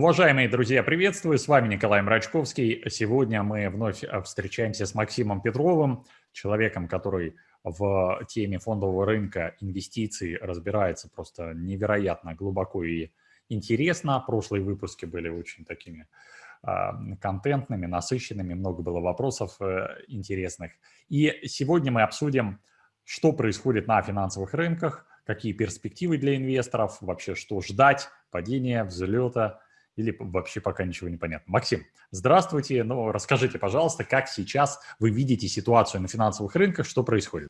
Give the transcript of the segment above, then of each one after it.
Уважаемые друзья, приветствую, с вами Николай Мрачковский. Сегодня мы вновь встречаемся с Максимом Петровым, человеком, который в теме фондового рынка инвестиций разбирается просто невероятно глубоко и интересно. Прошлые выпуски были очень такими а, контентными, насыщенными, много было вопросов э, интересных. И сегодня мы обсудим, что происходит на финансовых рынках, какие перспективы для инвесторов, вообще что ждать, падения, взлета или вообще пока ничего не понятно. Максим, здравствуйте. Ну, расскажите, пожалуйста, как сейчас вы видите ситуацию на финансовых рынках, что происходит?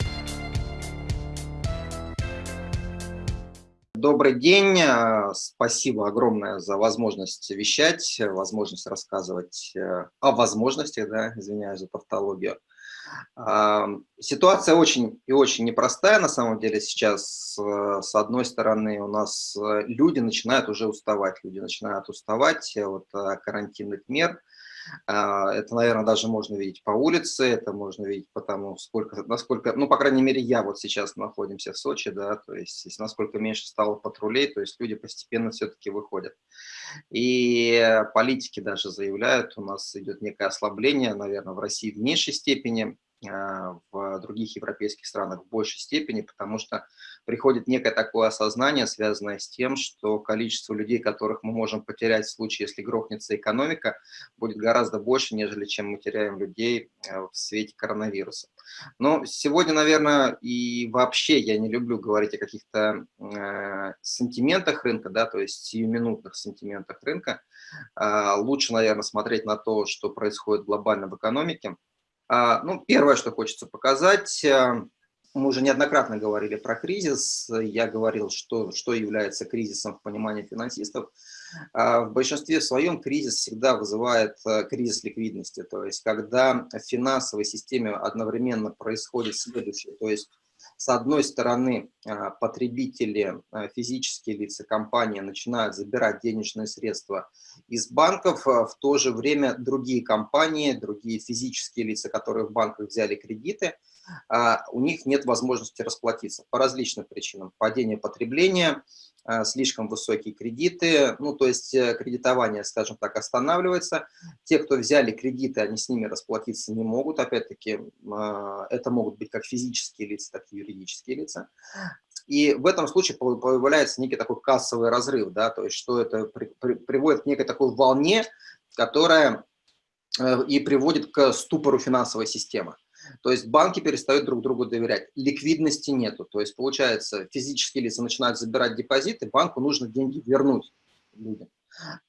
Добрый день. Э, спасибо огромное за возможность вещать, возможность рассказывать э, о возможностях, да, извиняюсь за тавтологию. Ситуация очень и очень непростая на самом деле сейчас. Э, с одной стороны, у нас э, люди начинают уже уставать, люди начинают уставать от э, карантинных мер. А, это, наверное, даже можно видеть по улице, это можно видеть потому, сколько, насколько, ну, по крайней мере, я вот сейчас находимся в Сочи, да, то есть насколько меньше стало патрулей, то есть люди постепенно все-таки выходят. И политики даже заявляют, у нас идет некое ослабление, наверное, в России в меньшей степени, в других европейских странах в большей степени, потому что приходит некое такое осознание, связанное с тем, что количество людей, которых мы можем потерять в случае, если грохнется экономика, будет гораздо больше, нежели чем мы теряем людей а, в свете коронавируса. Но сегодня, наверное, и вообще я не люблю говорить о каких-то э, сантиментах рынка, да, то есть сиюминутных сантиментах рынка. Э, лучше, наверное, смотреть на то, что происходит глобально в экономике, а, ну, первое, что хочется показать, э, мы уже неоднократно говорили про кризис, я говорил, что, что является кризисом в понимании финансистов. А, в большинстве своем кризис всегда вызывает э, кризис ликвидности, то есть когда в финансовой системе одновременно происходит следующее, то есть с одной стороны, а, потребители, а, физические лица, компании начинают забирать денежные средства из банков, а, в то же время другие компании, другие физические лица, которые в банках взяли кредиты, у них нет возможности расплатиться по различным причинам. Падение потребления, слишком высокие кредиты, ну, то есть э, кредитование, скажем так, останавливается. Те, кто взяли кредиты, они с ними расплатиться не могут. Опять-таки, э, это могут быть как физические лица, так и юридические лица. И в этом случае появляется некий такой кассовый разрыв, да, то есть что это при, при, приводит к некой такой волне, которая и приводит к ступору финансовой системы. То есть банки перестают друг другу доверять, ликвидности нету. То есть получается, физические лица начинают забирать депозиты, банку нужно деньги вернуть людям.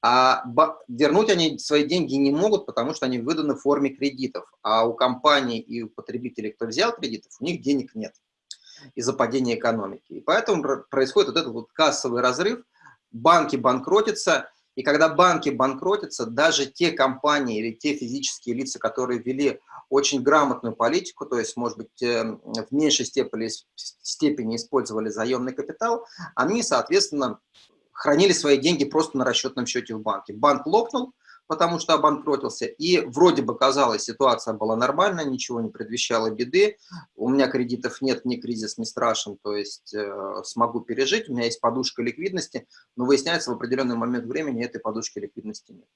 А вернуть они свои деньги не могут, потому что они выданы в форме кредитов. А у компаний и у потребителей, кто взял кредитов, у них денег нет из-за падения экономики. И поэтому происходит вот этот вот кассовый разрыв, банки банкротятся, и когда банки банкротятся, даже те компании или те физические лица, которые вели очень грамотную политику, то есть, может быть, э, в меньшей степени, степени использовали заемный капитал, они, соответственно, хранили свои деньги просто на расчетном счете в банке. Банк лопнул, потому что обанкротился, и вроде бы казалось, ситуация была нормальная, ничего не предвещало беды, у меня кредитов нет, ни кризис не страшен, то есть э, смогу пережить, у меня есть подушка ликвидности, но выясняется, в определенный момент времени этой подушки ликвидности нет.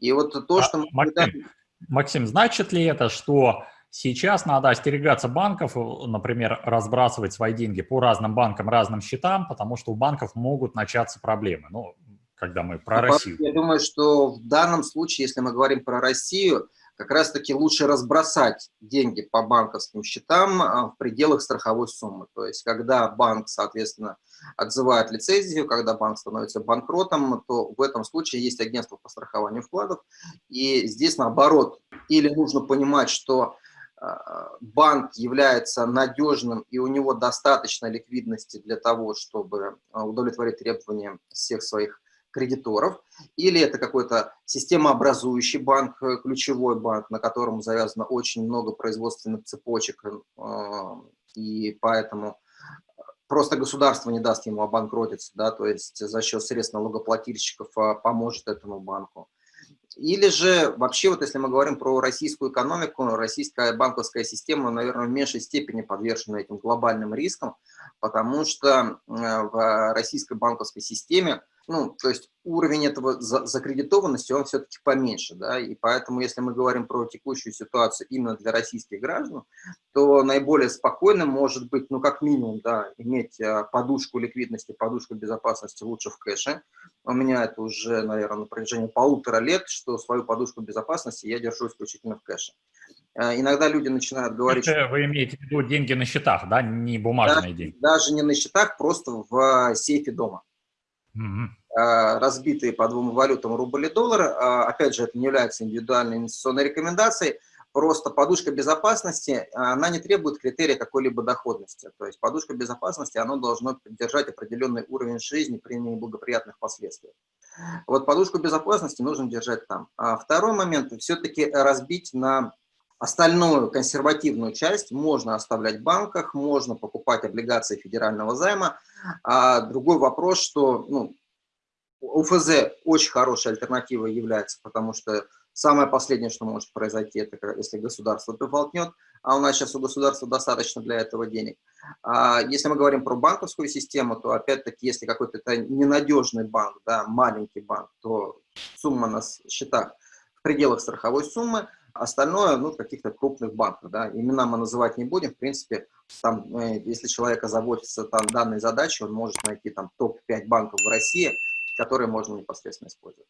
И вот то, а, что... Мы... Максим, Максим, значит ли это, что сейчас надо остерегаться банков, например, разбрасывать свои деньги по разным банкам, разным счетам, потому что у банков могут начаться проблемы? Ну, когда мы про ну, Россию. Я думаю, что в данном случае, если мы говорим про Россию, как раз-таки лучше разбросать деньги по банковским счетам а, в пределах страховой суммы. То есть, когда банк, соответственно, отзывает лицензию, когда банк становится банкротом, то в этом случае есть агентство по страхованию вкладов. И здесь, наоборот, или нужно понимать, что а, банк является надежным и у него достаточно ликвидности для того, чтобы а, удовлетворить требования всех своих кредиторов, или это какой-то системообразующий банк, э, ключевой банк, на котором завязано очень много производственных цепочек, э, и поэтому просто государство не даст ему обанкротиться, да, то есть за счет средств налогоплательщиков а, поможет этому банку. Или же вообще, вот если мы говорим про российскую экономику, российская банковская система, наверное, в меньшей степени подвержена этим глобальным рискам, потому что э, в российской банковской системе ну, то есть уровень этого закредитованности, он все-таки поменьше, да, и поэтому, если мы говорим про текущую ситуацию именно для российских граждан, то наиболее спокойным может быть, ну, как минимум, да, иметь а, подушку ликвидности, подушку безопасности лучше в кэше. У меня это уже, наверное, на протяжении полутора лет, что свою подушку безопасности я держу исключительно в кэше. А, иногда люди начинают говорить... Это вы имеете в виду деньги на счетах, да, не бумажные да, деньги? Даже не на счетах, просто в сейфе дома разбитые по двум валютам рубль и доллар. А, опять же, это не является индивидуальной инвестиционной рекомендацией. Просто подушка безопасности, она не требует критерия какой-либо доходности. То есть подушка безопасности, она должна поддержать определенный уровень жизни при неблагоприятных последствиях. Вот подушку безопасности нужно держать там. А второй момент, все-таки разбить на Остальную консервативную часть можно оставлять в банках, можно покупать облигации федерального займа. А другой вопрос, что ну, УФЗ очень хорошей альтернативой является, потому что самое последнее, что может произойти, это если государство приболтнет, а у нас сейчас у государства достаточно для этого денег. А если мы говорим про банковскую систему, то опять-таки, если какой-то ненадежный банк, да, маленький банк, то сумма на счетах в пределах страховой суммы, Остальное, ну, каких-то крупных банков, да, имена мы называть не будем, в принципе, там, э, если человека заботится там данной задачей, он может найти там топ-5 банков в России, которые можно непосредственно использовать.